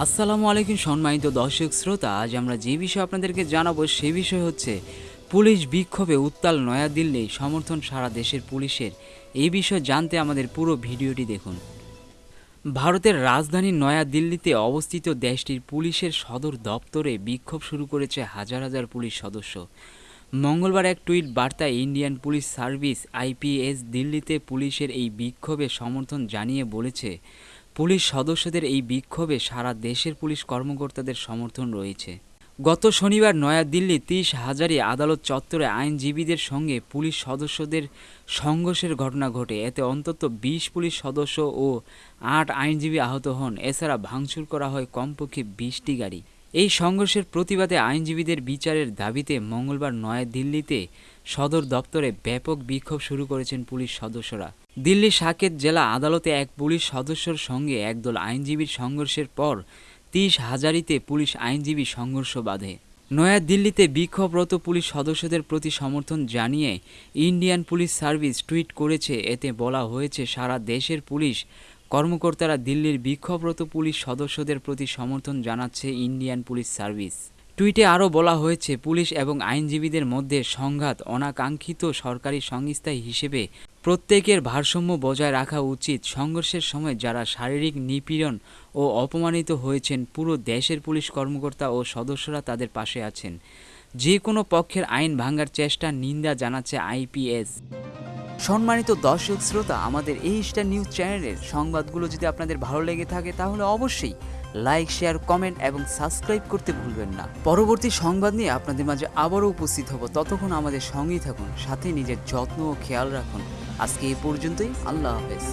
আসসালামু আলাইকুম সম্মানিত দর্শক শ্রোতা, আজ আমরা যে বিষয় আপনাদেরকে জানাব সে বিষয় হচ্ছে পুলিশ বিক্ষোভে উত্তাল নয়াদিল্লি সমর্থন সারা দেশের পুলিশের। এই বিষয়ে জানতে আমাদের পুরো ভিডিওটি দেখুন। ভারতের রাজধানী নয়াদিল্লিতে অবস্থিত দেশটির পুলিশের সদর দপ্তরে বিক্ষোভ শুরু করেছে হাজার হাজার পুলিশ সদস্য। মঙ্গলবার এক টুইট বার্তায় ইন্ডিয়ান পুলিশ সার্ভিস আইপিএস দিল্লিতে পুলিশের এই বিক্ষোভে সমর্থন জানিয়ে বলেছে পুলিশ সদস্যদের এই বিক্ষোভে সারা দেশের পুলিশ কর্মকর্তাদের সমর্থন রয়েছে। গত শনিবার নয়াদিল্লি তিরিশ হাজারি আদালত চত্বরে আইনজীবীদের সঙ্গে পুলিশ সদস্যদের সংঘর্ষের ঘটনা ঘটে। এতে অন্তত বিশ পুলিশ সদস্য ও আট আইনজীবী আহত হন। এছাড়া ভাঙচুর করা হয় কমপক্ষে বিশটি গাড়ি। এই সংঘর্ষের প্রতিবাদে আইনজীবীদের বিচারের দাবিতে মঙ্গলবার নয়াদিল্লিতে সদর দপ্তরে ব্যাপক বিক্ষোভ শুরু করেছেন পুলিশ সদস্যরা। দিল্লি সাকেত জেলা আদালতে এক পুলিশ সদস্যর সঙ্গে একদল আইনজীবীর সংঘর্ষের পর তিরিশ হাজারিতে পুলিশ আইনজীবী সংঘর্ষ বাধে। নয়াদিল্লিতে বিক্ষোভরত পুলিশ সদস্যদের প্রতি সমর্থন জানিয়ে ইন্ডিয়ান পুলিশ সার্ভিস টুইট করেছে। এতে বলা হয়েছে, সারা দেশের পুলিশ কর্মকর্তারা দিল্লির বিক্ষোভরত পুলিশ সদস্যদের প্রতি সমর্থন জানাচ্ছে ইন্ডিয়ান পুলিশ সার্ভিস। টুইটে আরও বলা হয়েছে, পুলিশ এবং আইনজীবীদের মধ্যে সংঘাত অনাকাঙ্ক্ষিত সরকারি সংস্থা হিসেবে প্রত্যেকের ভারসাম্য বজায় রাখা উচিত। সংঘর্ষের সময় যারা শারীরিক নিপীড়ন ও অপমানিত হয়েছেন, পুরো দেশের পুলিশ কর্মকর্তা ও সদস্যরা তাদের পাশে আছেন। যে কোনো পক্ষের আইন ভাঙার চেষ্টা নিন্দা জানাচ্ছে আইপিএস। সম্মানিত দর্শক শ্রোতা, আমাদের এই স্টার নিউজ চ্যানেলের সংবাদগুলো যদি আপনাদের ভালো লেগে থাকে, তাহলে অবশ্যই লাইক, শেয়ার, কমেন্ট এবং সাবস্ক্রাইব করতে ভুলবেন না। পরবর্তী সংবাদ নিয়ে আপনাদের মাঝে আবারও উপস্থিত হব। ততক্ষণ আমাদের সঙ্গেই থাকুন, সাথে নিজের যত্ন ও খেয়াল রাখুন। আজকে এই পর্যন্তই, আল্লাহ হাফেজ।